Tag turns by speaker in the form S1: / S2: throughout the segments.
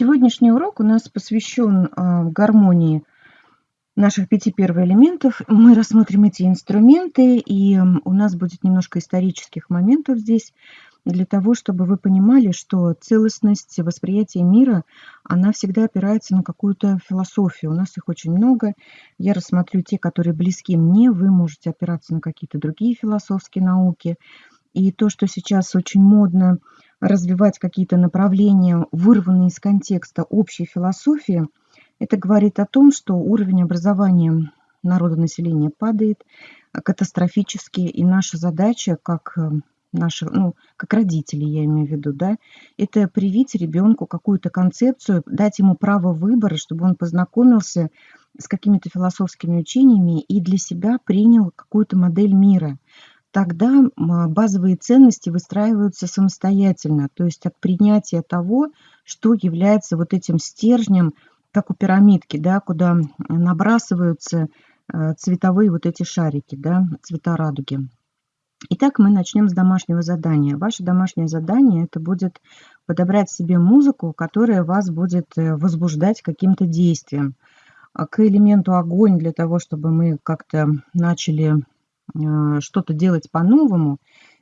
S1: Сегодняшний урок у нас посвящен а, гармонии наших пяти первоэлементов. Мы рассмотрим эти инструменты, и у нас будет немножко исторических моментов здесь, для того, чтобы вы понимали, что целостность восприятия мира, она всегда опирается на какую-то философию. У нас их очень много. Я рассмотрю те, которые близки мне. Вы можете опираться на какие-то другие философские науки. И то, что сейчас очень модно развивать какие-то направления, вырванные из контекста общей философии, это говорит о том, что уровень образования народонаселения падает катастрофически, и наша задача, как э, наши, ну, как родители, я имею в виду, да, это привить ребенку какую-то концепцию, дать ему право выбора, чтобы он познакомился с какими-то философскими учениями и для себя принял какую-то модель мира тогда базовые ценности выстраиваются самостоятельно, то есть от принятия того, что является вот этим стержнем, как у пирамидки, да, куда набрасываются э, цветовые вот эти шарики, да, цвета радуги. Итак, мы начнем с домашнего задания. Ваше домашнее задание это будет подобрать себе музыку, которая вас будет э, возбуждать каким-то действием. А к элементу огонь для того, чтобы мы как-то начали что-то делать по-новому,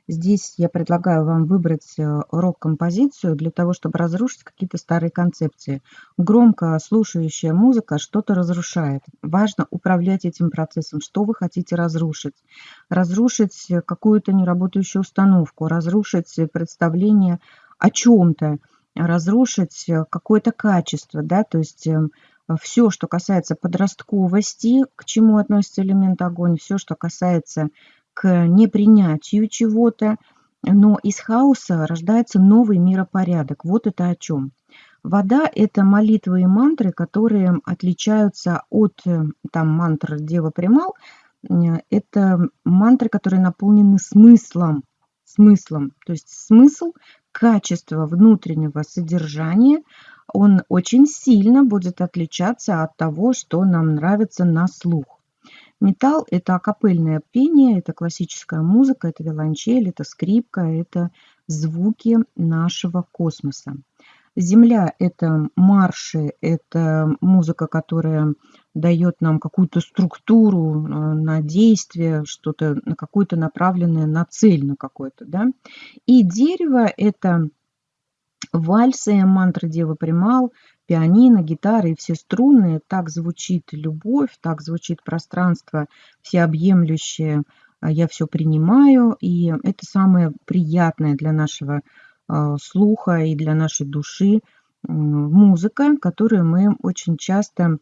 S1: здесь я предлагаю вам выбрать э, рок-композицию для того, чтобы разрушить какие-то старые концепции. Громко слушающая музыка что-то разрушает. Важно управлять этим процессом. Что вы хотите разрушить? Разрушить какую-то неработающую установку, разрушить представление о чем-то, разрушить какое-то качество, да, то есть эм, все, что касается подростковости, к чему относится элемент огонь, все, что касается к непринятию чего-то, но из хаоса рождается новый миропорядок. Вот это о чем. Вода – это молитвы и мантры, которые отличаются от там, мантр Дева Примал. Это мантры, которые наполнены смыслом. Смыслом. То есть смысл, качество внутреннего содержания – он очень сильно будет отличаться от того, что нам нравится на слух. Металл – это акапельное пение, это классическая музыка, это виолончель, это скрипка, это звуки нашего космоса. Земля – это марши, это музыка, которая дает нам какую-то структуру э, на действие, что-то на какое-то направленное на цель на какое-то. Да? И дерево – это вальсы, мантры Девы Примал, пианино, гитары и все струнные. Так звучит любовь, так звучит пространство всеобъемлющее. А, я все принимаю, и это самое приятное для нашего а, слуха и для нашей души музыка, которую мы очень часто,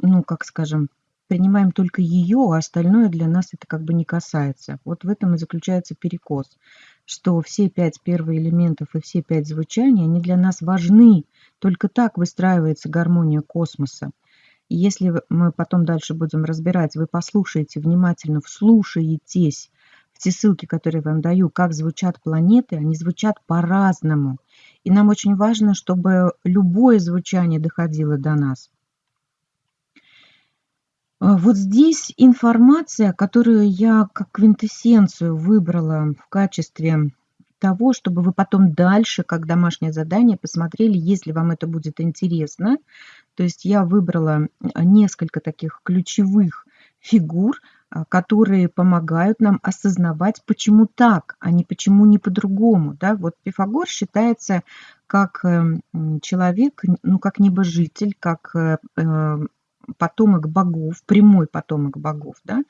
S1: ну, как скажем, принимаем только ее, а остальное для нас это как бы не касается. Вот в этом и заключается перекос, что все пять первоэлементов и все пять звучаний, они для нас важны. Только так выстраивается гармония космоса. И если мы потом дальше будем разбирать, вы послушаете внимательно, вслушаетесь в те ссылки, которые я вам даю, как звучат планеты, они звучат по-разному. И нам очень важно, чтобы любое звучание доходило до нас. А, вот здесь информация, которую я как квинтэссенцию выбрала в качестве того, чтобы вы потом дальше, как домашнее задание, посмотрели, если вам это будет интересно. То есть я выбрала несколько таких ключевых фигур, а, которые помогают нам осознавать, почему так, а не почему не по-другому. Да? Вот Пифагор считается как эм, человек, ну, как небожитель, как э, э, потомок богов, прямой потомок богов, да,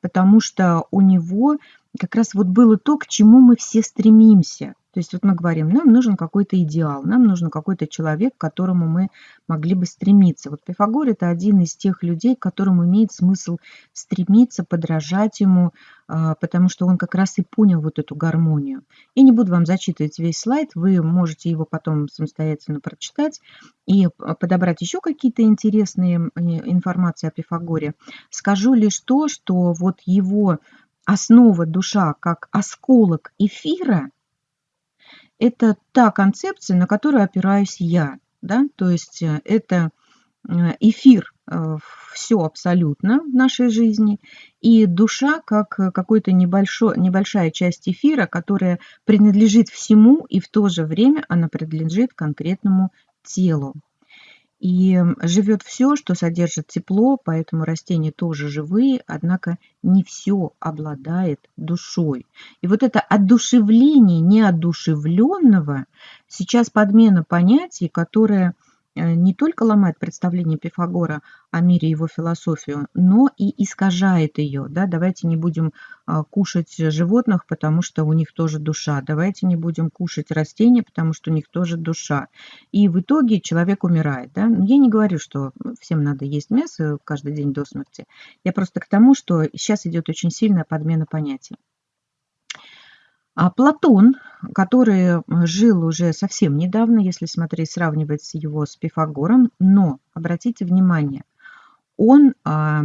S1: потому что у него как раз вот было то, к чему мы все стремимся. То есть вот мы говорим, нам нужен какой-то идеал, нам нужен какой-то человек, к которому мы могли бы стремиться. Вот Пифагор – это один из тех людей, к которому имеет смысл стремиться, подражать ему, а, потому что он как раз и понял вот эту гармонию. И не буду вам зачитывать весь слайд, вы можете его потом самостоятельно прочитать и подобрать еще какие-то интересные информации о Пифагоре. Скажу лишь то, что вот его основа душа как осколок эфира – это та концепция, на которую опираюсь я. Да? То есть э, это э, эфир э, все абсолютно в нашей жизни, и душа как какой-то небольшая часть эфира, которая принадлежит всему, и в то же время она принадлежит конкретному телу. И живет все, что содержит тепло, поэтому растения тоже живые, однако не все обладает душой. И вот это одушевление неодушевленного, сейчас подмена понятий, которое Э, не только ломает представление Пифагора о мире и его философию, но и искажает ее. Да? Давайте не будем а, кушать животных, потому что у них тоже душа. Давайте не будем кушать растения, потому что у них тоже душа. И в итоге человек умирает. Да? Я не говорю, что всем надо есть мясо каждый день до смерти. Я просто к тому, что сейчас идет очень сильная подмена понятий. А Платон, который жил уже совсем недавно, если смотреть, сравнивать его с Пифагором, но, обратите внимание, он а,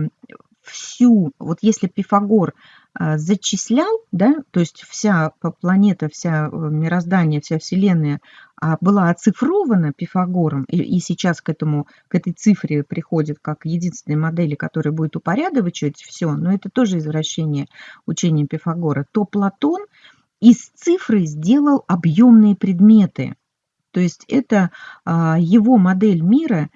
S1: всю, вот если Пифагор а, зачислял, да, то есть вся планета, вся э, мироздание, вся Вселенная а, была оцифрована Пифагором, и, и сейчас к, этому, к этой цифре приходит как единственной модели, которая будет упорядочивать все, но это тоже извращение учения Пифагора, то Платон – из цифры сделал объемные предметы. То есть это а, его модель мира,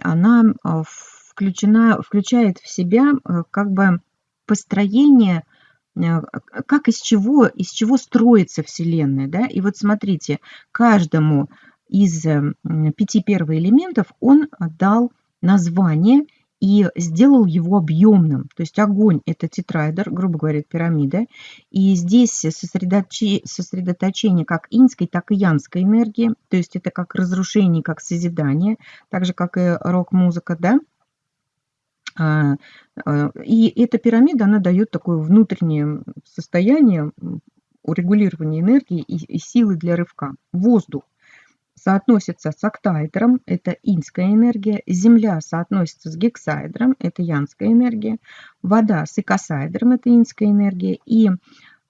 S1: она а, включена, включает в себя а, как бы построение, как из чего, из чего строится Вселенная. Да? И вот смотрите, каждому из пяти первоэлементов он дал название – и сделал его объемным. То есть огонь – это тетраэдр, грубо говоря, пирамида. И здесь сосредоточение, сосредоточение как инской, так и янской энергии. То есть это как разрушение, как созидание, так же, как и рок-музыка, да? А, а, и эта пирамида, она дает такое внутреннее состояние урегулирования энергии и силы для рывка. Воздух соотносится с октаэдром, это инская энергия, Земля соотносится с гексаэдром, это янская энергия, вода с икосаэдром, это инская энергия, и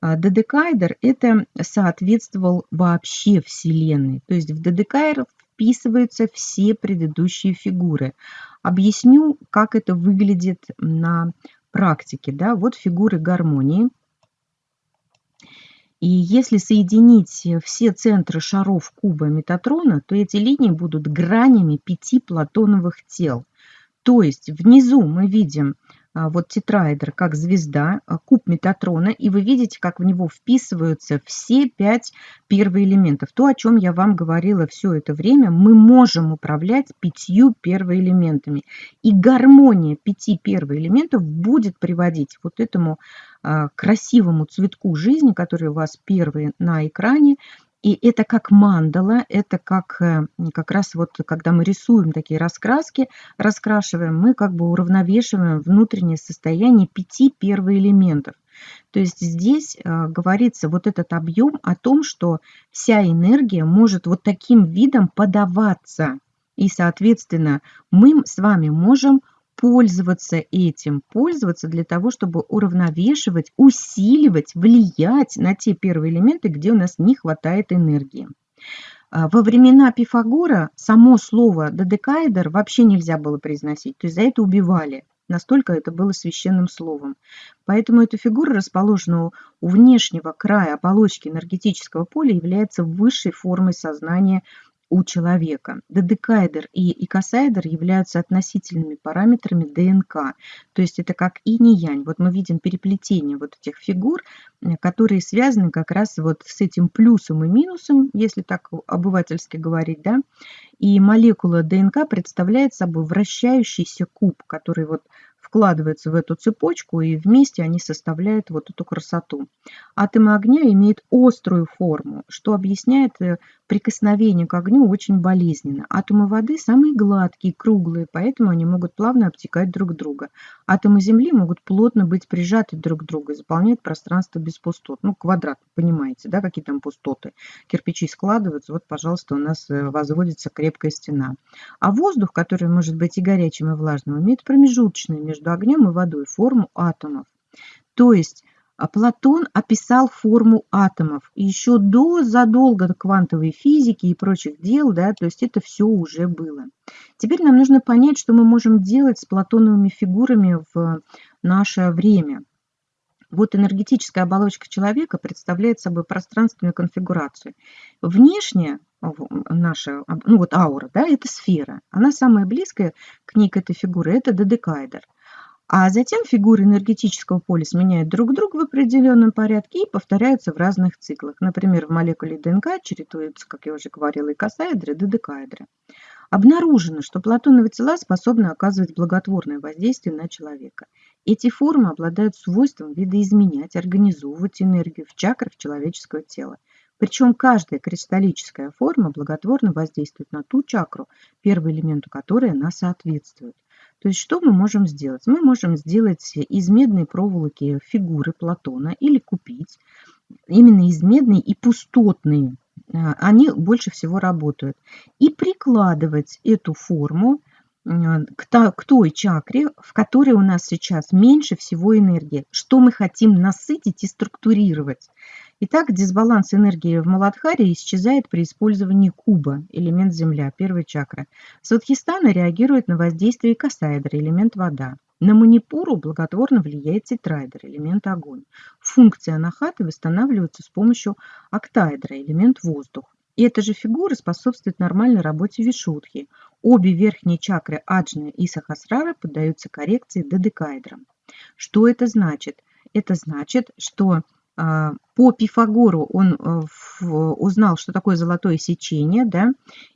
S1: а, додекаэдр это соответствовал вообще Вселенной. То есть в додекаэдр вписываются все предыдущие фигуры. Объясню, как это выглядит на практике. Да? Вот фигуры гармонии – и если соединить все центры шаров куба Метатрона, то эти линии будут гранями пяти платоновых тел. То есть внизу мы видим вот тетраэдр как звезда, а, куб Метатрона, и вы видите, как в него вписываются все пять первоэлементов. То, о чем я вам говорила все это время, мы можем управлять пятью первоэлементами. И гармония пяти первоэлементов будет приводить вот этому а, красивому цветку жизни, который у вас первый на экране, и это как мандала, это как э, как раз вот, когда мы рисуем такие раскраски, раскрашиваем, мы как бы уравновешиваем внутреннее состояние пяти первоэлементов. То есть здесь э, говорится вот этот объем о том, что вся энергия может вот таким видом подаваться. И, соответственно, мы с вами можем пользоваться этим, пользоваться для того, чтобы уравновешивать, усиливать, влиять на те первые элементы, где у нас не хватает энергии. А, во времена Пифагора само слово «додекаэдр» вообще нельзя было произносить, то есть за это убивали. Настолько это было священным словом. Поэтому эта фигура, расположенная у внешнего края оболочки энергетического поля, является высшей формой сознания у человека. Додекаэдр и икосаэдр являются относительными параметрами ДНК. То есть это как инь и янь. Вот мы видим переплетение вот этих фигур, э, которые связаны как раз вот с этим плюсом и минусом, если так обывательски говорить, да. И молекула ДНК представляет собой вращающийся куб, который вот вкладывается в эту цепочку, и вместе они составляют вот эту красоту. Атомы огня имеют острую форму, что объясняет э, прикосновение к огню очень болезненно. Атомы воды самые гладкие, круглые, поэтому они могут плавно обтекать друг друга. Атомы Земли могут плотно быть прижаты друг к другу и заполнять пространство без пустот. Ну, квадрат, понимаете, да, какие там пустоты. Кирпичи складываются, вот, пожалуйста, у нас э, возводится крепкая стена. А воздух, который может быть и горячим, и влажным, имеет промежуточный между между огнем и водой форму атомов. То есть а, Платон описал форму атомов еще до, задолго до квантовой физики и прочих дел, да, то есть это все уже было. Теперь нам нужно понять, что мы можем делать с платоновыми фигурами в наше время. Вот энергетическая оболочка человека представляет собой пространственную конфигурацию. Внешне наша, ну вот аура, да, это сфера. Она самая близкая к ней, к этой фигуре, это додекаэдр. А затем фигуры энергетического поля сменяют друг друга в определенном порядке и повторяются в разных циклах. Например, в молекуле ДНК чередуются, как я уже говорила, и косаэдры, и додекаэдры. Обнаружено, что платоновые тела способны оказывать благотворное воздействие на человека. Эти формы обладают свойством видоизменять, организовывать энергию в чакрах человеческого тела. Причем каждая кристаллическая форма благотворно воздействует на ту чакру, первый элемент которой она соответствует. То есть что мы можем сделать? Мы можем сделать из медной проволоки фигуры Платона или купить именно из медной и пустотные. А, они больше всего работают. И прикладывать эту форму к той чакре, в которой у нас сейчас меньше всего энергии, что мы хотим насытить и структурировать. Итак, дисбаланс энергии в Маладхаре исчезает при использовании куба, элемент земля, первая чакра. Сватхистана реагирует на воздействие касаэдра, элемент вода. На манипуру благотворно влияет тетраэдр, элемент огонь. Функция анахаты восстанавливается с помощью октаэдра, элемент воздух. И эта же фигура способствует нормальной работе вишудхи. Обе верхние чакры аджны и сахасрара поддаются коррекции додекаэдром. Что это значит? Это значит, что по Пифагору он э, узнал, что такое золотое сечение, да,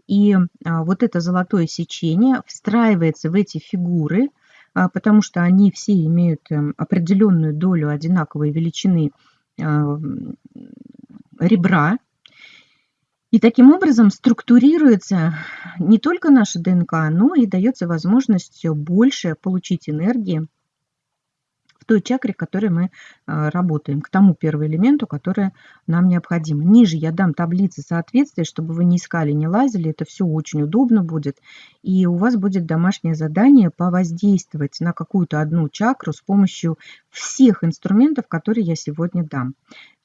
S1: и а, вот это золотое сечение встраивается в эти фигуры, а, потому что они все имеют эм, определенную долю одинаковой величины ребра, и таким образом структурируется не только наша ДНК, но и дается возможность больше получить энергии той чакре, к которой мы а, работаем, к тому первому элементу, который нам необходим. Ниже я дам таблицы соответствия, чтобы вы не искали, не лазили. Это все очень удобно будет. И у вас будет домашнее задание повоздействовать на какую-то одну чакру с помощью всех инструментов, которые я сегодня дам.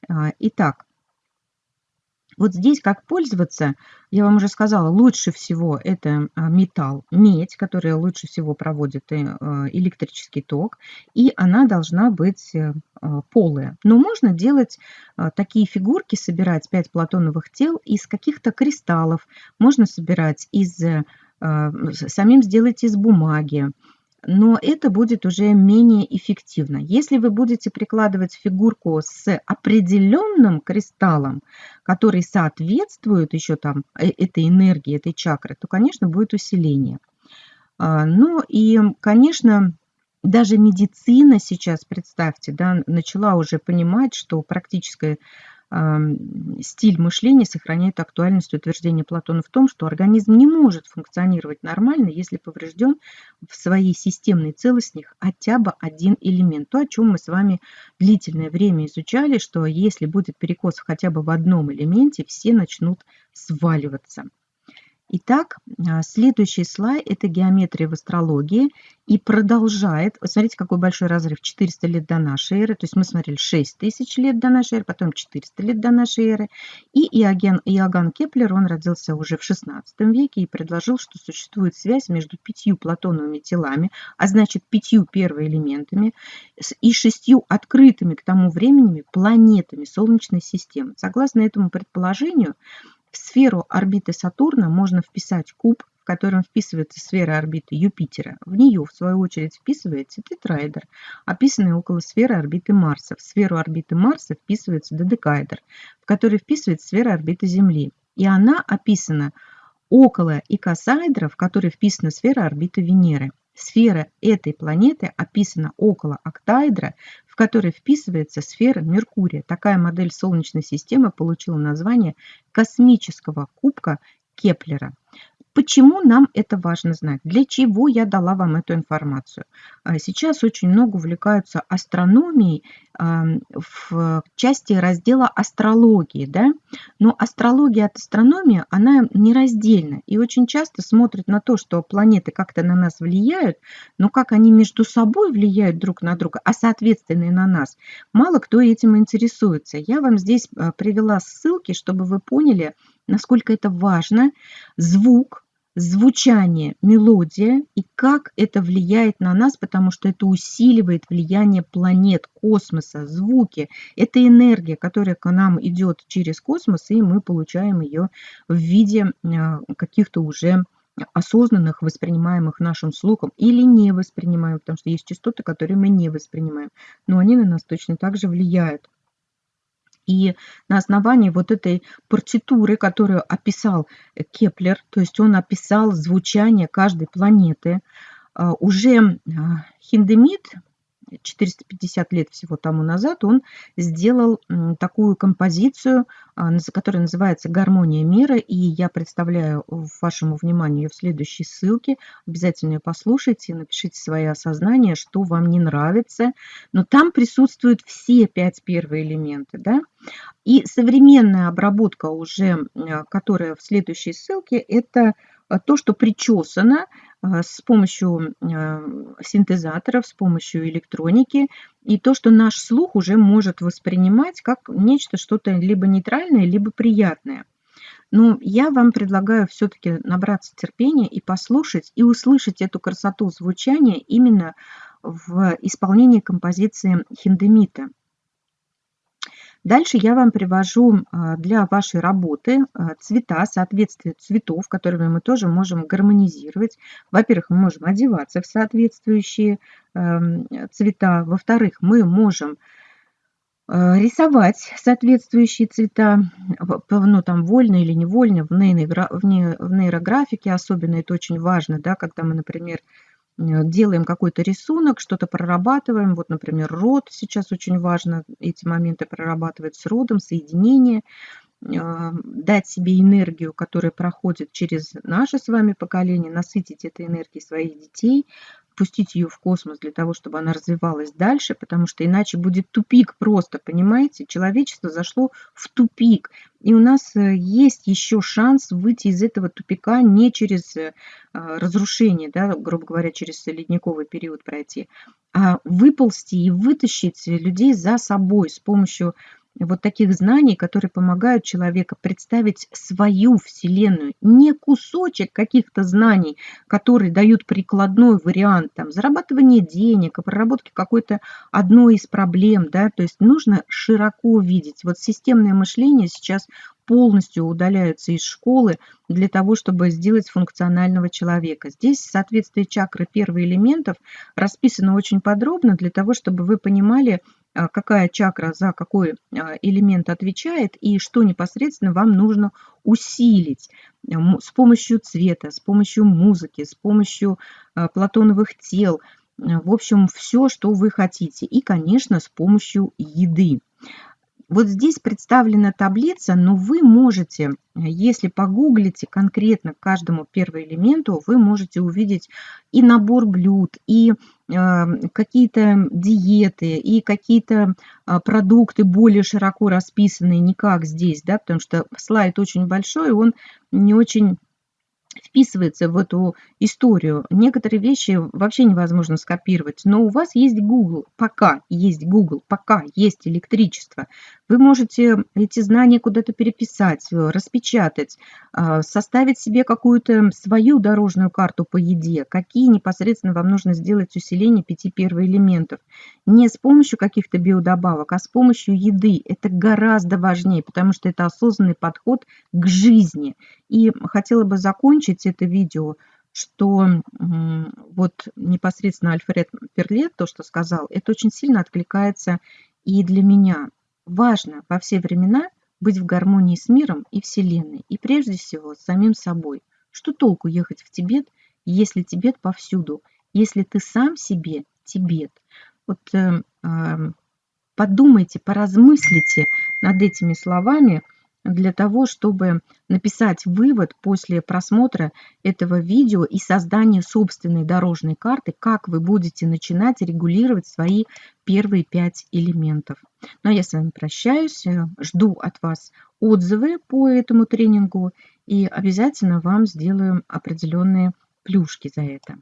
S1: А, итак, вот здесь как пользоваться, я вам уже сказала, лучше всего это а, металл, медь, которая лучше всего проводит э, а, электрический ток, и она должна быть э, а, полая. Но можно делать такие фигурки, собирать 5 платоновых тел из каких-то кристаллов, можно собирать из, э, самим сделать из бумаги, но это будет уже менее эффективно. Если вы будете прикладывать фигурку с определенным кристаллом, который соответствует еще там э, этой энергии, этой чакры, то, конечно, будет усиление. А, ну и, конечно, даже медицина сейчас, представьте, да, начала уже понимать, что практическое стиль мышления сохраняет актуальность утверждения Платона в том, что организм не может функционировать нормально, если поврежден в своей системной целостности хотя бы один элемент. То, о чем мы с вами длительное время изучали, что если будет перекос хотя бы в одном элементе, все начнут сваливаться. Итак, а, следующий слайд – это геометрия в астрологии. И продолжает, смотрите, какой большой разрыв, 400 лет до нашей эры. То есть мы смотрели 6 тысяч лет до нашей эры, потом 400 лет до нашей эры. И Иоген, Иоганн Кеплер, он родился уже в 16 веке и предложил, что существует связь между пятью платоновыми телами, а значит пятью первоэлементами, и шестью открытыми к тому времени планетами Солнечной системы. Согласно этому предположению, в сферу орбиты Сатурна можно вписать куб, в котором вписывается сфера орбиты Юпитера. В нее, в свою очередь, вписывается тетраэдр, описанный около сферы орбиты Марса. В сферу орбиты Марса вписывается додекаэдр, в который вписывается сфера орбиты Земли. И она описана около икосаэдра, в который вписана сфера орбиты Венеры. Сфера этой планеты описана около октаэдра, в который вписывается сфера Меркурия. Такая модель Солнечной системы получила название космического кубка Кеплера. Почему нам это важно знать? Для чего я дала вам эту информацию? А, сейчас очень много увлекаются астрономией в части раздела астрологии, да? но астрология от астрономии, она нераздельна и очень часто смотрят на то, что планеты как-то на нас влияют, но как они между собой влияют друг на друга, а соответственно и на нас, мало кто этим интересуется. Я вам здесь а, привела ссылки, чтобы вы поняли, насколько это важно. Звук, звучание, мелодия и как это влияет на нас, потому что это усиливает влияние планет, космоса, звуки. Это энергия, которая к нам идет через космос, и мы получаем ее в виде а, каких-то уже осознанных, воспринимаемых нашим слухом или не воспринимаем, потому что есть частоты, которые мы не воспринимаем, но они на нас точно так же влияют. И на основании вот этой партитуры, которую описал Кеплер, то есть он описал звучание каждой планеты, а, уже а, Хиндемит 450 лет всего тому назад он сделал такую композицию, а, которая называется «Гармония мира», и я представляю вашему вниманию в следующей ссылке. Обязательно ее послушайте, напишите свои осознания, что вам не нравится. Но там присутствуют все пять первые элементы. Да? И современная обработка уже, а, которая в следующей ссылке, это то, что причесано, а, с помощью а, синтезаторов, с помощью электроники, и то, что наш слух уже может воспринимать как нечто что-то либо нейтральное, либо приятное. Но я вам предлагаю все-таки набраться терпения и послушать, и услышать эту красоту звучания именно в исполнении композиции Хиндемита. Дальше я вам привожу а, для вашей работы а, цвета, соответствие цветов, которыми мы тоже можем гармонизировать. Во-первых, мы можем одеваться в соответствующие эм, цвета. Во-вторых, мы можем э, рисовать соответствующие цвета, ну там вольно или невольно, в, нейрографике особенно это очень важно, да, когда мы, например, делаем какой-то рисунок, что-то прорабатываем. Вот, например, род сейчас очень важно эти моменты прорабатывать с родом, соединение, э, дать себе энергию, которая проходит через наше с вами поколение, насытить этой энергией своих детей, пустить ее в космос для того, чтобы она развивалась дальше, потому что иначе будет тупик просто, понимаете? Человечество зашло в тупик. И у нас э, есть еще шанс выйти из этого тупика не через э, разрушение, да, грубо говоря, через ледниковый период пройти, а выползти и вытащить людей за собой с помощью вот таких знаний, которые помогают человеку представить свою Вселенную, не кусочек каких-то знаний, которые дают прикладной вариант там, зарабатывания денег, проработки какой-то одной из проблем. Да? То есть нужно широко видеть. Вот системное мышление сейчас полностью удаляются из школы для того, чтобы сделать функционального человека. Здесь соответствие чакры первых элементов расписано очень подробно для того, чтобы вы понимали, а, какая чакра за какой а, элемент отвечает и что непосредственно вам нужно усилить с помощью цвета, с помощью музыки, с помощью а, платоновых тел, в общем, все, что вы хотите. И, конечно, с помощью еды. Вот здесь представлена таблица, но вы можете, если погуглите конкретно каждому первому элементу, вы можете увидеть и набор блюд, и э, какие-то диеты, и какие-то э, продукты более широко расписанные, не как здесь, да, потому что слайд очень большой, он не очень вписывается в эту историю. Некоторые вещи вообще невозможно скопировать, но у вас есть Google, пока есть Google, пока есть электричество. Вы можете эти знания куда-то переписать, распечатать, а, составить себе какую-то свою дорожную карту по еде, какие непосредственно вам нужно сделать усиление пяти первоэлементов. Не с помощью каких-то биодобавок, а с помощью еды. Это гораздо важнее, потому что это осознанный подход к жизни. И хотела бы закончить это видео, что вот непосредственно Альфред Перлет, то, что сказал, это очень сильно откликается и для меня. Важно во все времена быть в гармонии с миром и Вселенной, и прежде всего с самим собой. Что толку ехать в Тибет, если Тибет повсюду, если ты сам себе Тибет? Вот э, э, подумайте, поразмыслите над этими словами – для того, чтобы написать вывод после просмотра этого видео и создания собственной дорожной карты, как вы будете начинать регулировать свои первые пять элементов. Ну а я с вами прощаюсь, жду от вас отзывы по этому тренингу и обязательно вам сделаю определенные плюшки за это.